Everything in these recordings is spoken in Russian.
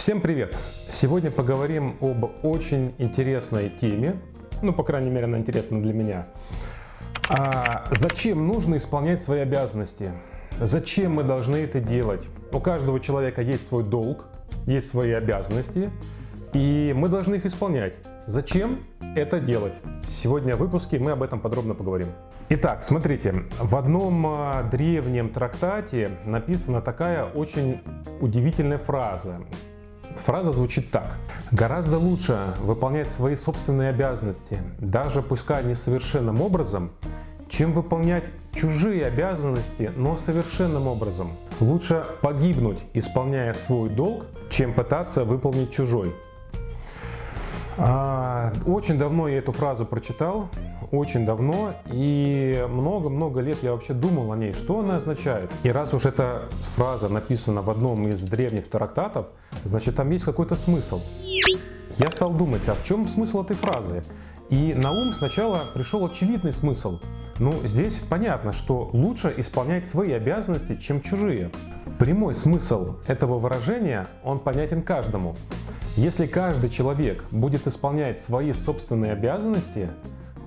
Всем привет! Сегодня поговорим об очень интересной теме, ну, по крайней мере, она интересна для меня. А зачем нужно исполнять свои обязанности? Зачем мы должны это делать? У каждого человека есть свой долг, есть свои обязанности, и мы должны их исполнять. Зачем это делать? Сегодня в выпуске мы об этом подробно поговорим. Итак, смотрите, в одном а, древнем трактате написана такая очень удивительная фраза. Фраза звучит так. Гораздо лучше выполнять свои собственные обязанности, даже пускай несовершенным образом, чем выполнять чужие обязанности, но совершенным образом. Лучше погибнуть, исполняя свой долг, чем пытаться выполнить чужой. А, очень давно я эту фразу прочитал, очень давно, и много-много лет я вообще думал о ней, что она означает. И раз уж эта фраза написана в одном из древних трактатов, значит там есть какой-то смысл. Я стал думать, а в чем смысл этой фразы? И на ум сначала пришел очевидный смысл. Ну, здесь понятно, что лучше исполнять свои обязанности, чем чужие. Прямой смысл этого выражения, он понятен каждому. Если каждый человек будет исполнять свои собственные обязанности,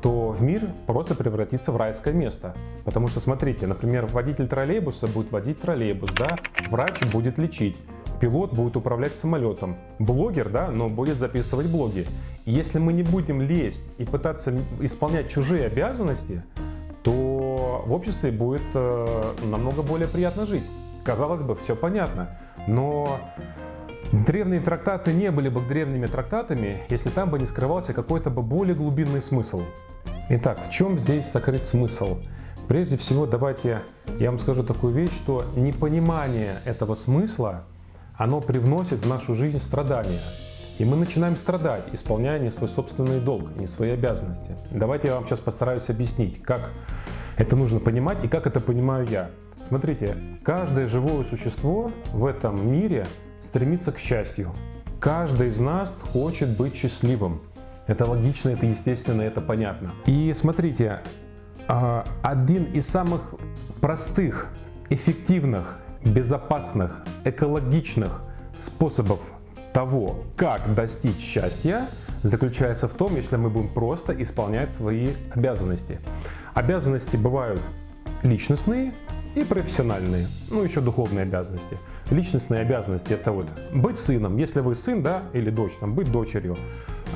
то в мир просто превратится в райское место. Потому что, смотрите, например, водитель троллейбуса будет водить троллейбус, да, врач будет лечить, пилот будет управлять самолетом, блогер, да, но будет записывать блоги. И если мы не будем лезть и пытаться исполнять чужие обязанности, то в обществе будет э, намного более приятно жить. Казалось бы, все понятно, но Древние трактаты не были бы древними трактатами, если там бы не скрывался какой-то бы более глубинный смысл. Итак, в чем здесь сокрыт смысл? Прежде всего, давайте я вам скажу такую вещь, что непонимание этого смысла, оно привносит в нашу жизнь страдания. И мы начинаем страдать, исполняя не свой собственный долг, не свои обязанности. Давайте я вам сейчас постараюсь объяснить, как это нужно понимать и как это понимаю я. Смотрите, каждое живое существо в этом мире стремится к счастью. Каждый из нас хочет быть счастливым. Это логично, это естественно, это понятно. И смотрите, а, один из самых простых, эффективных, безопасных, экологичных способов того, как достичь счастья, заключается в том, если мы будем просто исполнять свои обязанности. Обязанности бывают личностные и профессиональные, ну еще духовные обязанности. Личностные обязанности это вот быть сыном, если вы сын, да, или дочь, там, быть дочерью,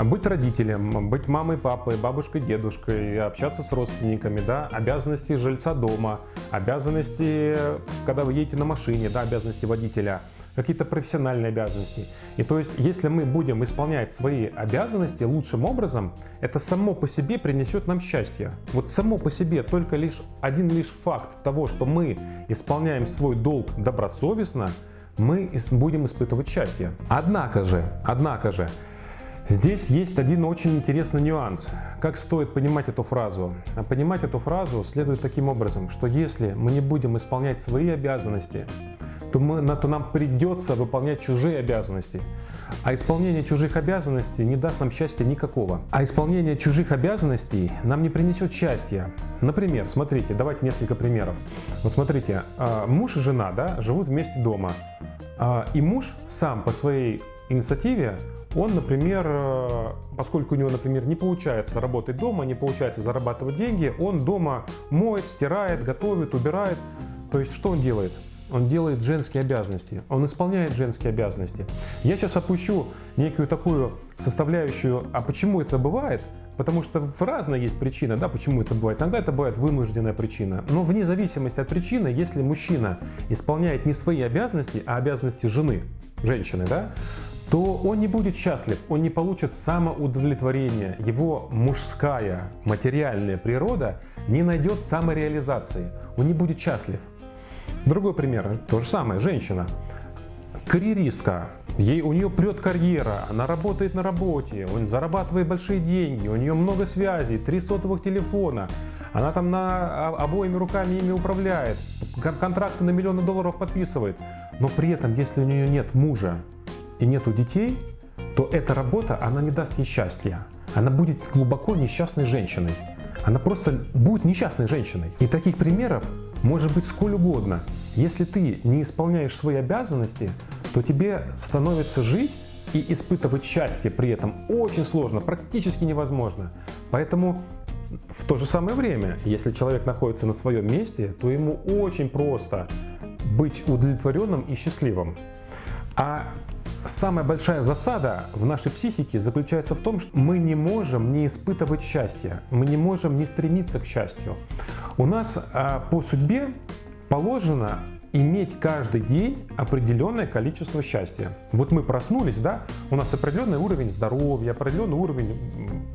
быть родителем, быть мамой, папой, бабушкой, дедушкой, общаться с родственниками, да, обязанности жильца дома, обязанности, когда вы едете на машине, да, обязанности водителя, какие-то профессиональные обязанности. И то есть, если мы будем исполнять свои обязанности лучшим образом, это само по себе принесет нам счастье. Вот само по себе только лишь один лишь факт того, что мы исполняем свой долг добросовестно, мы будем испытывать счастье. Однако же, однако же, Здесь есть один очень интересный нюанс. Как стоит понимать эту фразу? А понимать эту фразу следует таким образом, что если мы не будем исполнять свои обязанности, то, мы, то нам придется выполнять чужие обязанности. А исполнение чужих обязанностей не даст нам счастья никакого. А исполнение чужих обязанностей нам не принесет счастья. Например, смотрите, давайте несколько примеров. Вот смотрите, а, муж и жена да, живут вместе дома. А, и муж сам по своей инициативе он, например, э, поскольку у него, например, не получается работать дома, не получается зарабатывать деньги, он дома моет, стирает, готовит, убирает. То есть что он делает? Он делает женские обязанности, он исполняет женские обязанности. Я сейчас опущу некую такую составляющую, а почему это бывает, Потому что разная есть причина, да, почему это бывает. Иногда это бывает вынужденная причина. Но вне зависимости от причины, если мужчина исполняет не свои обязанности, а обязанности жены, женщины, да, то он не будет счастлив, он не получит самоудовлетворения, его мужская материальная природа не найдет самореализации, он не будет счастлив. Другой пример, то же самое, женщина, карьеристка, ей, у нее прет карьера, она работает на работе, он зарабатывает большие деньги, у нее много связей, три сотовых телефона, она там на обоими руками ими управляет, контракты на миллионы долларов подписывает, но при этом, если у нее нет мужа, и нету детей, то эта работа, она не даст ей счастья. Она будет глубоко несчастной женщиной. Она просто будет несчастной женщиной. И таких примеров может быть сколь угодно. Если ты не исполняешь свои обязанности, то тебе становится жить и испытывать счастье при этом очень сложно, практически невозможно. Поэтому в то же самое время, если человек находится на своем месте, то ему очень просто быть удовлетворенным и счастливым. А самая большая засада в нашей психике заключается в том, что мы не можем не испытывать счастье, мы не можем не стремиться к счастью. У нас а, по судьбе положено иметь каждый день определенное количество счастья. Вот мы проснулись, да, у нас определенный уровень здоровья, определенный уровень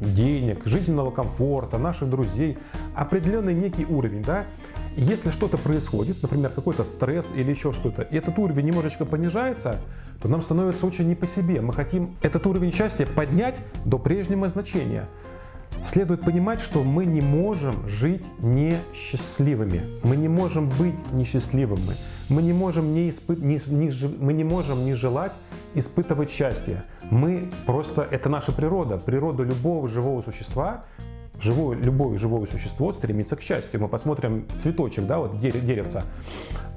денег, жизненного комфорта, наших друзей, определенный некий уровень, да. Если что-то происходит, например, какой-то стресс или еще что-то, и этот уровень немножечко понижается, то нам становится очень не по себе. Мы хотим этот уровень счастья поднять до прежнего значения. Следует понимать, что мы не можем жить несчастливыми. Мы не можем быть несчастливыми. Мы не можем не, испы... не, не, мы не можем не желать испытывать счастье. Мы просто, это наша природа. Природа любого живого существа живое, любое живое существо стремится к счастью. Мы посмотрим цветочек, да, вот деревца.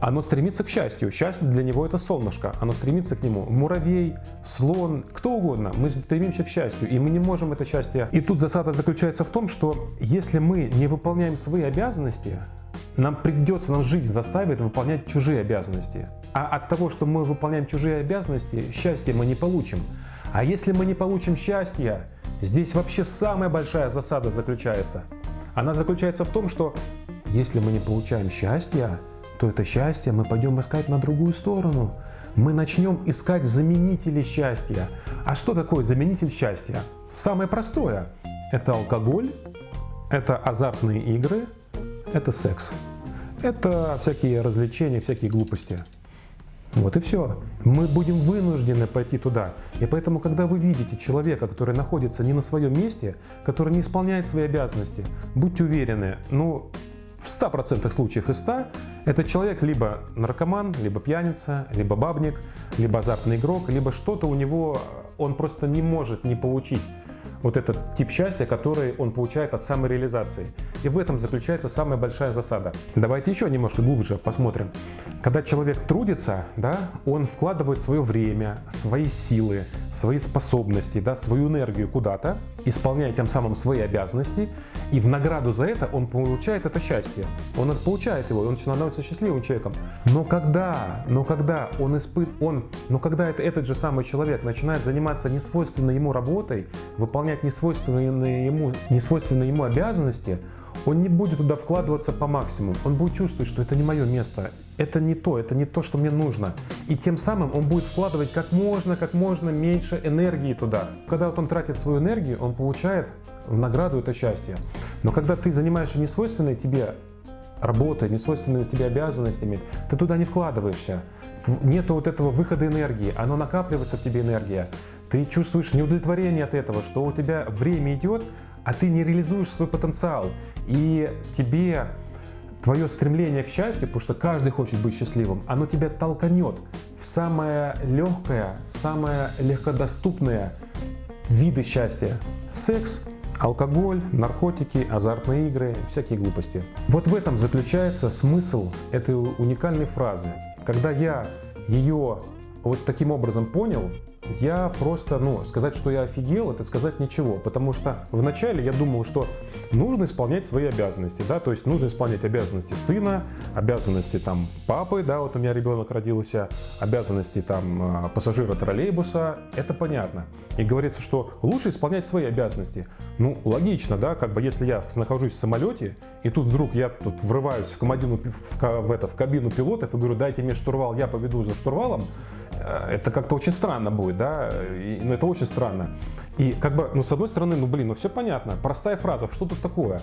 Оно стремится к счастью. Счастье для него это солнышко. Оно стремится к нему. Муравей, слон, кто угодно. Мы стремимся к счастью. И мы не можем это счастье. И тут засада заключается в том, что если мы не выполняем свои обязанности, нам придется, нам жизнь заставит выполнять чужие обязанности. А от того, что мы выполняем чужие обязанности, счастья мы не получим. А если мы не получим счастья, Здесь вообще самая большая засада заключается. Она заключается в том, что если мы не получаем счастья, то это счастье мы пойдем искать на другую сторону. Мы начнем искать заменители счастья. А что такое заменитель счастья? Самое простое. Это алкоголь, это азартные игры, это секс. Это всякие развлечения, всякие глупости. Вот и все. Мы будем вынуждены пойти туда. И поэтому, когда вы видите человека, который находится не на своем месте, который не исполняет свои обязанности, будьте уверены, ну, в 100% случаях из 100 этот человек либо наркоман, либо пьяница, либо бабник, либо азартный игрок, либо что-то у него он просто не может не получить вот этот тип счастья, который он получает от самореализации. И в этом заключается самая большая засада. Давайте еще немножко глубже посмотрим. Когда человек трудится, да, он вкладывает свое время, свои силы, свои способности, да, свою энергию куда-то, исполняя тем самым свои обязанности, и в награду за это он получает это счастье. Он получает его, и он становится счастливым человеком. Но когда, но когда он испыт, он, но когда это, этот же самый человек начинает заниматься несвойственной ему работой, выполнять несвойственные ему, несвойственные ему обязанности, он не будет туда вкладываться по максимуму. Он будет чувствовать, что это не мое место, это не то, это не то, что мне нужно. И тем самым он будет вкладывать как можно, как можно меньше энергии туда. Когда вот он тратит свою энергию, он получает в награду это счастье. Но когда ты занимаешься несвойственной тебе работой, несвойственными тебе обязанностями, ты туда не вкладываешься. Нету вот этого выхода энергии, оно накапливается в тебе энергия. Ты чувствуешь неудовлетворение от этого, что у тебя время идет, а ты не реализуешь свой потенциал. И тебе твое стремление к счастью, потому что каждый хочет быть счастливым, оно тебя толканет в самое легкое, самое легкодоступное виды счастья. Секс, алкоголь, наркотики, азартные игры, всякие глупости. Вот в этом заключается смысл этой уникальной фразы. Когда я ее вот таким образом понял, я просто, ну, сказать, что я офигел, это сказать ничего, потому что вначале я думал, что нужно исполнять свои обязанности, да, то есть нужно исполнять обязанности сына, обязанности там папы, да, вот у меня ребенок родился, обязанности там а, пассажира троллейбуса, это понятно. И говорится, что лучше исполнять свои обязанности. Ну, логично, да, как бы если я нахожусь в самолете, и тут вдруг я тут врываюсь в, командину, в, в, это, в кабину пилотов и говорю, дайте мне штурвал, я поведу за штурвалом, Э, это как-то очень странно будет, да, и, ну это очень странно. И как бы, ну с одной стороны, ну блин, ну все понятно, простая фраза, что тут такое?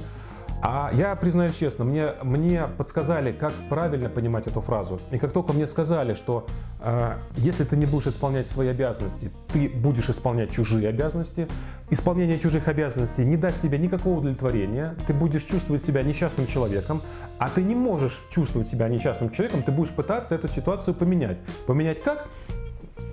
А я признаюсь честно, мне, мне подсказали, как правильно понимать эту фразу. И как только мне сказали, что э, если ты не будешь исполнять свои обязанности, ты будешь исполнять чужие обязанности, исполнение чужих обязанностей не даст тебе никакого удовлетворения, ты будешь чувствовать себя несчастным человеком, а ты не можешь чувствовать себя несчастным человеком, ты будешь пытаться эту ситуацию поменять. Поменять как?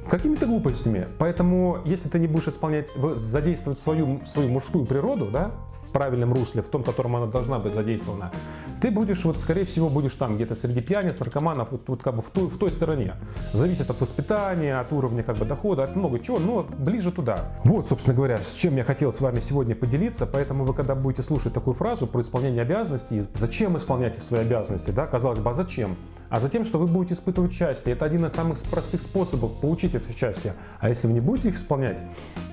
Какими-то глупостями. Поэтому, если ты не будешь исполнять, задействовать свою, свою мужскую природу, да, в правильном русле, в том, в котором она должна быть задействована, ты будешь, вот, скорее всего, будешь там где-то среди пьяниц, наркоманов, вот, вот как бы в той, в той стороне. Зависит от воспитания, от уровня как бы дохода, от много чего, но ближе туда. Вот, собственно говоря, с чем я хотел с вами сегодня поделиться, поэтому вы, когда будете слушать такую фразу про исполнение обязанностей, зачем исполнять свои обязанности, да, казалось бы, а зачем? А затем, что вы будете испытывать счастье. Это один из самых простых способов получить это счастье. А если вы не будете их исполнять,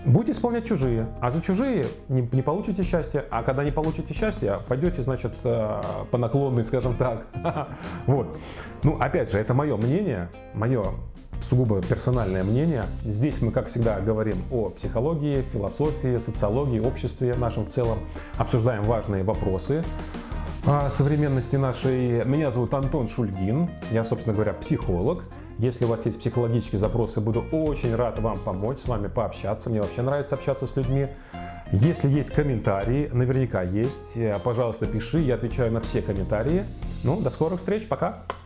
будете исполнять чужие. А за чужие не, не получите счастья. А когда не получите счастья, пойдете, значит, э, по наклонной, скажем так. Вот. Ну, опять же, это мое мнение, мое сугубо персональное мнение. Здесь мы, как всегда, говорим о психологии, философии, социологии, обществе нашем в целом. Обсуждаем важные вопросы современности нашей. Меня зовут Антон Шульгин, я, собственно говоря, психолог. Если у вас есть психологические запросы, буду очень рад вам помочь, с вами пообщаться. Мне вообще нравится общаться с людьми. Если есть комментарии, наверняка есть, пожалуйста, пиши, я отвечаю на все комментарии. Ну, до скорых встреч, пока!